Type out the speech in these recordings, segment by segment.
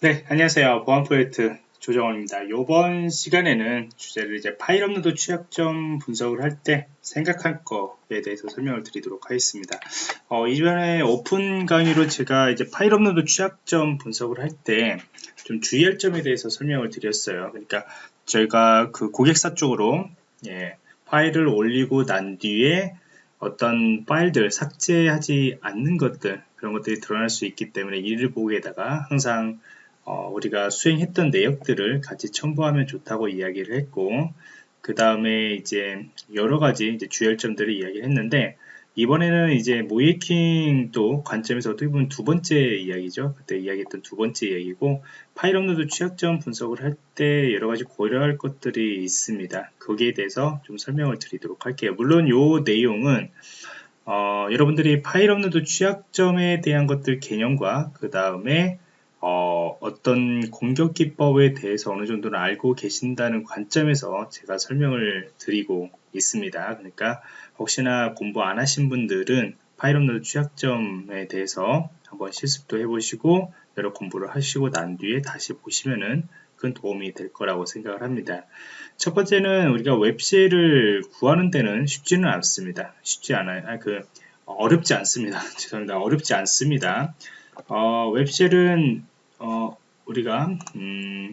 네, 안녕하세요. 보안 프로젝트 조정원입니다. 이번 시간에는 주제를 이제 파일 업로드 취약점 분석을 할 때 생각할 거에 대해서 설명을 드리도록 하겠습니다. 어, 이전에 오픈 강의로 제가 이제 파일 업로드 취약점 분석을 할 때 좀 주의할 점에 대해서 설명을 드렸어요. 그러니까 저희가 그 고객사 쪽으로 예, 파일을 올리고 난 뒤에 어떤 파일들 삭제하지 않는 것들 그런 것들이 드러날 수 있기 때문에 이를 보고서에다가 항상 어, 우리가 수행했던 내역들을 같이 첨부하면 좋다고 이야기를 했고 그 다음에 이제 여러 가지 이제 주의할 점들을 이야기를 했는데 이번에는 이제 모의 해킹 관점에서 어떻게 보면 두 번째 이야기죠. 그때 이야기했던 두 번째 이야기고 파일 업로드 취약점 분석을 할 때 여러 가지 고려할 것들이 있습니다. 거기에 대해서 좀 설명을 드리도록 할게요. 물론 이 내용은 어, 여러분들이 파일 업로드 취약점에 대한 것들 개념과 그 다음에 어, 어떤 공격 기법에 대해서 어느 정도는 알고 계신다는 관점에서 제가 설명을 드리고 있습니다. 그러니까 혹시나 공부 안 하신 분들은 업로드 취약점에 대해서 한번 실습도 해보시고 여러 공부를 하시고 난 뒤에 다시 보시면은 큰 도움이 될 거라고 생각을 합니다. 첫 번째는 우리가 웹쉘을 구하는 데는 쉽지는 않습니다. 쉽지 않아요. 아, 그 어렵지 않습니다. 죄송합니다. 어렵지 않습니다. 어, 웹쉘은 어, 우리가 음,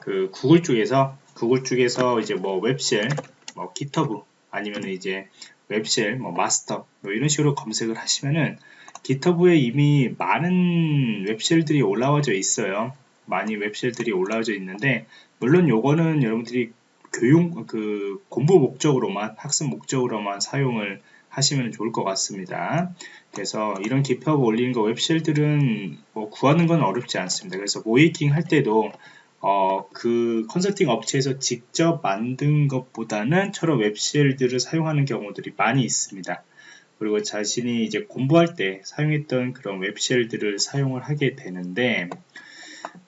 그 구글 쪽에서 구글 쪽에서 이제 뭐 웹쉘, 뭐 기터브 아니면 이제 웹쉘, 뭐 마스터 뭐 이런 식으로 검색을 하시면은 기터브에 이미 많은 웹쉘들이 올라와져 있어요. 많이 웹쉘들이 올라와져 있는데 물론 요거는 여러분들이 교육 그 공부 목적으로만 학습 목적으로만 사용을 하시면 좋을 것 같습니다. 그래서 이런 기법 올리는 거 웹쉘들은 뭐 구하는 건 어렵지 않습니다. 그래서 모이킹 할 때도 어, 그 컨설팅 업체에서 직접 만든 것보다는 저런 웹쉘들을 사용하는 경우들이 많이 있습니다. 그리고 자신이 이제 공부할 때 사용했던 그런 웹쉘들을 사용을 하게 되는데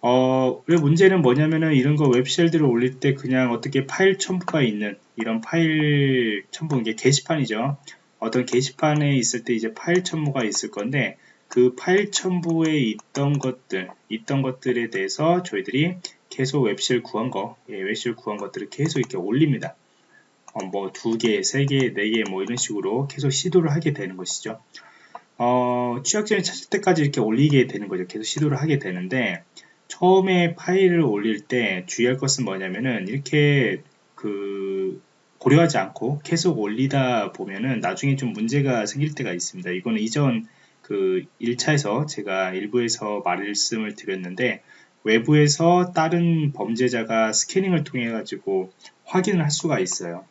어, 왜 문제는 뭐냐면은 이런 거 web shell들을 올릴 때 그냥 어떻게 파일 첨부가 있는 이런 파일 첨부 이게 게시판이죠. 어떤 게시판에 있을 때 이제 파일 첨부가 있을 건데 그 파일 첨부에 있던 것들 있던 것들에 대해서 저희들이 계속 web shell 구한 거 예, web shell 구한 것들을 계속 이렇게 올립니다. 어, 뭐 두 개, 세 개, 네 개 뭐 이런 식으로 계속 시도를 하게 되는 것이죠. 어, 취약점을 찾을 때까지 이렇게 올리게 되는 거죠. 계속 시도를 하게 되는데 처음에 파일을 올릴 때 주의할 것은 뭐냐면은 이렇게 그 고려하지 않고 계속 올리다 보면은 나중에 좀 문제가 생길 때가 있습니다. 이거는 이전 그 1차에서 제가 일부에서 말씀을 드렸는데 외부에서 다른 범죄자가 스캐닝을 통해 가지고 확인을 할 수가 있어요.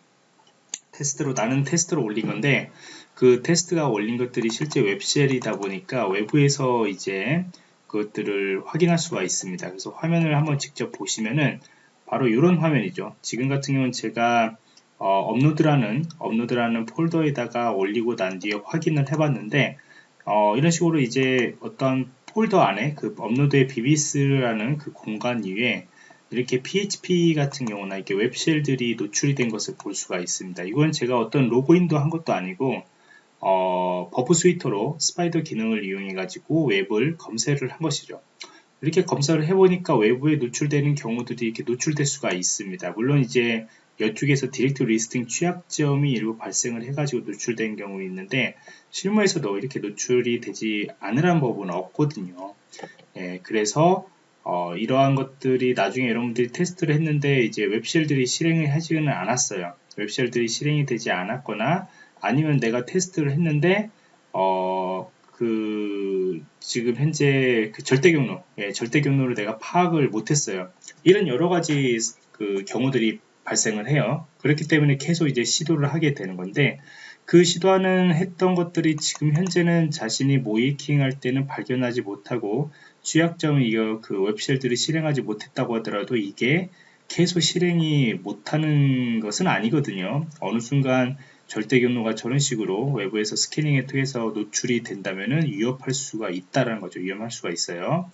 테스트로 나는 테스트로 올린 건데 그 테스트가 올린 것들이 실제 web shell이다 보니까 외부에서 이제 그것들을 확인할 수가 있습니다. 그래서 화면을 한번 직접 보시면은 바로 이런 화면이죠. 지금 같은 경우는 제가 어, 업로드라는 업로드라는 폴더에다가 올리고 난 뒤에 확인을 해봤는데 어, 이런 식으로 이제 어떤 폴더 안에 그 업로드의 BBS라는 그 공간 위에 이렇게 PHP 같은 경우나 이렇게 web shell들이 노출이 된 것을 볼 수가 있습니다. 이건 제가 어떤 로그인도 한 것도 아니고 어, Burp Suite로 spider 기능을 이용해 가지고 웹을 검색을 한 것이죠. 이렇게 검사를 해보니까 외부에 노출되는 경우들이 이렇게 노출될 수가 있습니다. 물론 이제 이쪽에서 directory listing 취약점이 일부 발생을 해가지고 노출된 경우 있는데 실무에서도 이렇게 노출이 되지 않으란 법은 없거든요. 예, 그래서 어, 이러한 것들이 나중에 여러분들이 테스트를 했는데 이제 웹쉘들이 실행을 하지는 않았어요. 웹쉘들이 실행이 되지 않았거나 아니면 내가 테스트를 했는데 어, 그 지금 현재 그 절대 경로, 예, 절대 경로를 내가 파악을 못했어요. 이런 여러 가지 그 경우들이 발생을 해요. 그렇기 때문에 계속 이제 시도를 하게 되는 건데 그 시도하는 했던 것들이 지금 현재는 자신이 모이킹 할 때는 발견하지 못하고 취약점 이거 그 web shell들이 실행하지 못했다고 하더라도 이게 계속 실행이 못하는 것은 아니거든요. 어느 순간 절대 경로가 저런 식으로 외부에서 스캐닝에 통해서 노출이 된다면은 위협할 수가 있다라는 거죠. 위험할 수가 있어요.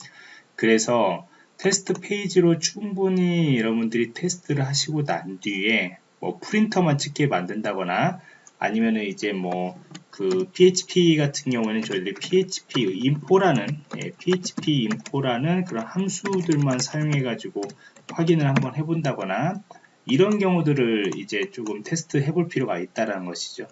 그래서 테스트 페이지로 충분히 여러분들이 테스트를 하시고 난 뒤에 뭐 print만 찍게 만든다거나 아니면은 이제 뭐 그 PHP 같은 경우에는 저희들이 PHP info라는 예, PHP info라는 그런 함수들만 사용해 가지고 확인을 한번 해본다거나 이런 경우들을 이제 조금 테스트 해볼 필요가 있다라는 것이죠.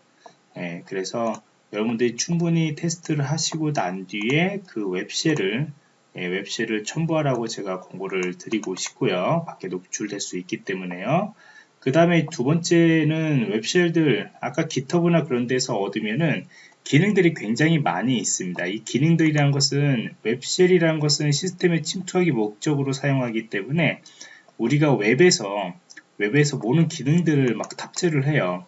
예, 그래서 여러분들이 충분히 테스트를 하시고 난 뒤에 그 웹쉘을 예, 웹쉘을 첨부하라고 제가 공고를 드리고 싶고요. 밖에 노출될 수 있기 때문에요. 그 다음에 두 번째는 web shell들 아까 GitHub나 그런 데서 얻으면은 기능들이 굉장히 많이 있습니다. 이 기능들이라는 것은 web shell이라는 것은 시스템에 침투하기 목적으로 사용하기 때문에 우리가 웹에서 웹에서 모든 기능들을 막 탑재를 해요.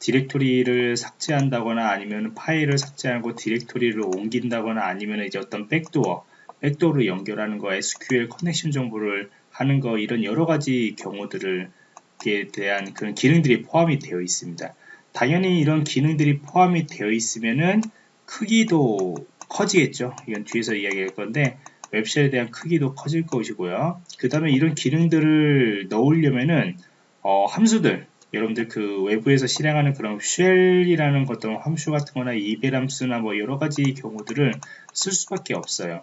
디렉토리를 삭제한다거나 아니면 파일을 삭제하고 디렉토리를 옮긴다거나 아니면 이제 어떤 backdoor, backdoor로 연결하는 거, SQL connection 정보를 하는 거 이런 여러 가지 경우들을 에 대한 그런 기능들이 포함이 되어 있습니다. 당연히 이런 기능들이 포함이 되어 있으면은 크기도 커지겠죠. 이건 뒤에서 이야기할 건데 web shell에 대한 크기도 커질 것이고요. 그 다음에 이런 기능들을 넣으려면은 어, 함수들 여러분들 그 외부에서 실행하는 그런 shell이라는 어떤 함수 같은 거나 함수나 뭐 여러 가지 경우들을 쓸 수밖에 없어요.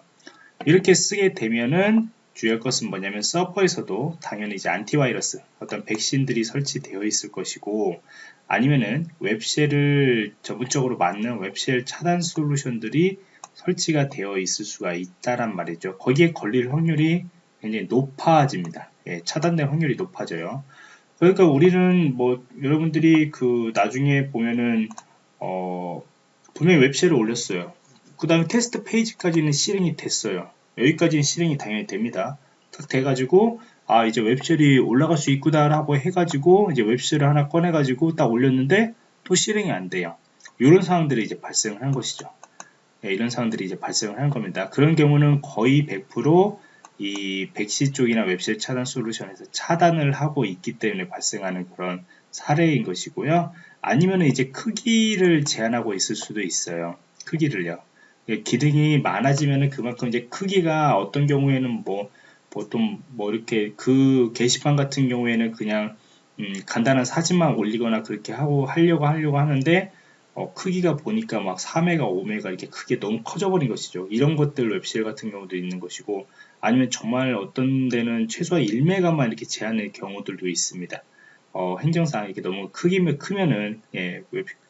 이렇게 쓰게 되면은 주의할 것은 뭐냐면 서버에서도 당연히 이제 antivirus 어떤 백신들이 설치되어 있을 것이고 아니면은 웹쉘을 전문적으로 맞는 웹쉘 차단 솔루션들이 설치가 되어 있을 수가 있다란 말이죠. 거기에 걸릴 확률이 굉장히 높아집니다. 예, 차단될 확률이 높아져요. 그러니까 우리는 뭐 여러분들이 그 나중에 보면은 어 분명히 웹쉘을 올렸어요. 그 다음에 테스트 페이지까지는 실행이 됐어요. 여기까지는 실행이 당연히 됩니다. 딱 돼가지고 아 이제 web shell이 올라갈 수 있구나 라고 해가지고 이제 web shell을 하나 꺼내가지고 딱 올렸는데 또 실행이 안 돼요. 이런 상황들이 이제 발생을 한 것이죠. 네, 이런 상황들이 이제 발생을 한 겁니다. 그런 경우는 거의 100%이 백신 쪽이나 web shell 차단 솔루션에서 차단을 하고 있기 때문에 발생하는 그런 사례인 것이고요. 아니면 이제 크기를 제한하고 있을 수도 있어요. 크기를요. 예, 기능이 많아지면 그만큼 이제 크기가 어떤 경우에는 뭐 보통 뭐 이렇게 그 게시판 같은 경우에는 그냥 음 간단한 사진만 올리거나 그렇게 하고 하려고 하려고 하는데 어 크기가 보니까 막 4메가 5메가 이렇게 크게 너무 커져버린 것이죠. 이런 것들 웹셀 같은 경우도 있는 것이고 아니면 정말 어떤 데는 최소한 1메가만 이렇게 제한의 경우들도 있습니다. 어 행정상 이렇게 너무 크기면 크면은 예,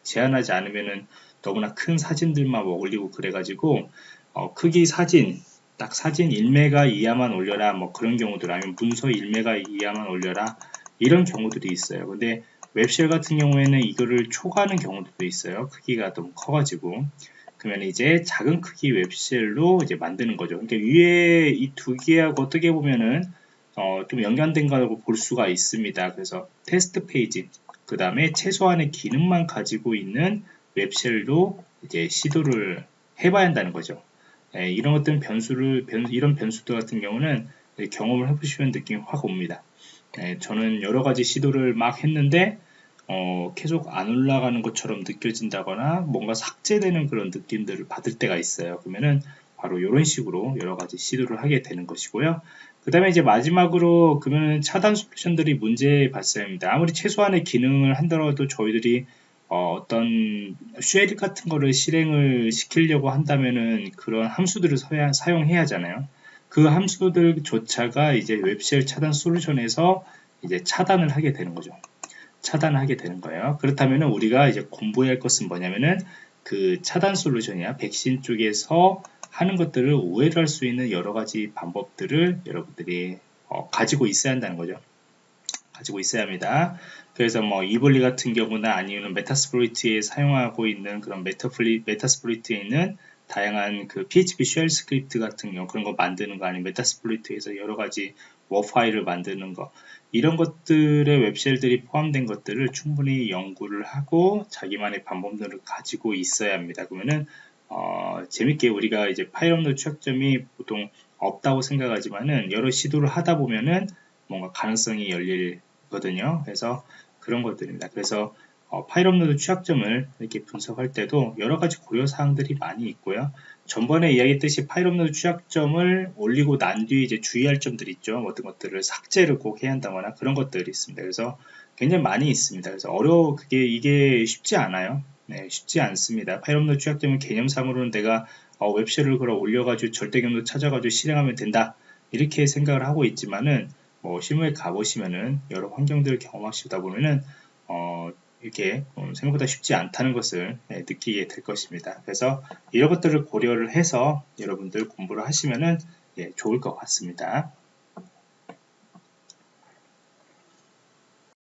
제한하지 않으면은 너무나 큰 사진들만 뭐 올리고 그래가지고 어, 크기 사진 딱 사진 1메가 이하만 올려라 뭐 그런 경우들 아니면 문서 1메가 이하만 올려라 이런 경우들이 있어요. 근데 web shell 같은 경우에는 이거를 초과하는 경우도 있어요. 크기가 너무 커가지고. 그러면 이제 작은 크기 web shell로 이제 만드는 거죠. 그러니까 위에 이 두 개하고 어떻게 보면은 어, 좀 연관된 거라고 볼 수가 있습니다. 그래서 테스트 페이지 그 다음에 최소한의 기능만 가지고 있는 웹쉘도 이제 시도를 해봐야 한다는 거죠. 예, 이런 것들은 변수를 변, 이런 변수들 같은 경우는 경험을 해보시면 느낌이 확 옵니다. 예, 저는 여러 가지 시도를 막 했는데 어, 계속 안 올라가는 것처럼 느껴진다거나 뭔가 삭제되는 그런 느낌들을 받을 때가 있어요. 그러면은 바로 이런 식으로 여러 가지 시도를 하게 되는 것이고요. 그 다음에 이제 마지막으로 그러면 차단 솔루션들이 문제 발생합니다. 아무리 최소한의 기능을 한다고 저희들이 어, 떤 쉐리 같은 거를 실행을 시키려고 한다면은 그런 함수들을 사용해야 하잖아요. 그 함수들조차가 이제 웹쉘 차단 솔루션에서 이제 차단을 하게 되는 거죠. 차단을 하게 되는 거예요. 그렇다면 우리가 이제 공부해야 할 것은 뭐냐면은 그 차단 솔루션이야 백신 쪽에서 하는 것들을 오해를 할 수 있는 여러 가지 방법들을 여러분들이 어, 가지고 있어야 한다는 거죠. 가지고 있어야 합니다. 그래서 뭐 Weevely 같은 경우나 아니면 Metasploit에 사용하고 있는 그런 메타플리, Metasploit에 있는 다양한 그 PHP shell script 같은 경우 그런 거 만드는 거 아니면 Metasploit에서 여러 가지 WAR 파일을 만드는 거 이런 것들의 web shell들이 포함된 것들을 충분히 연구를 하고 자기만의 방법들을 가지고 있어야 합니다. 그러면은 어, 재밌게 우리가 이제 파일 업로드 취약점이 보통 없다고 생각하지만은 여러 시도를 하다 보면은 뭔가 가능성이 열릴 거든요. 그래서 그런 것들입니다. 그래서 어, 파일 업로드 취약점을 이렇게 분석할 때도 여러 가지 고려 사항들이 많이 있고요. 전번에 이야기했듯이 파일 업로드 취약점을 올리고 난 뒤에 이제 주의할 점들이 있죠. 어떤 것들을 삭제를 꼭 해야 한다거나 그런 것들이 있습니다. 그래서 굉장히 많이 있습니다. 그래서 어려워 그게 이게 쉽지 않아요. 네, 쉽지 않습니다. 파일 업로드 취약점은 개념상으로는 내가 어, 웹쉘을 걸어 올려가지고 절대 경로 찾아가지고 실행하면 된다 이렇게 생각을 하고 있지만은 뭐 실무에 가보시면은 여러 환경들을 경험하시다 보면은 어, 이렇게 음, 생각보다 쉽지 않다는 것을 네, 느끼게 될 것입니다. 그래서 이런 것들을 고려를 해서 여러분들 공부를 하시면은 예, 좋을 것 같습니다.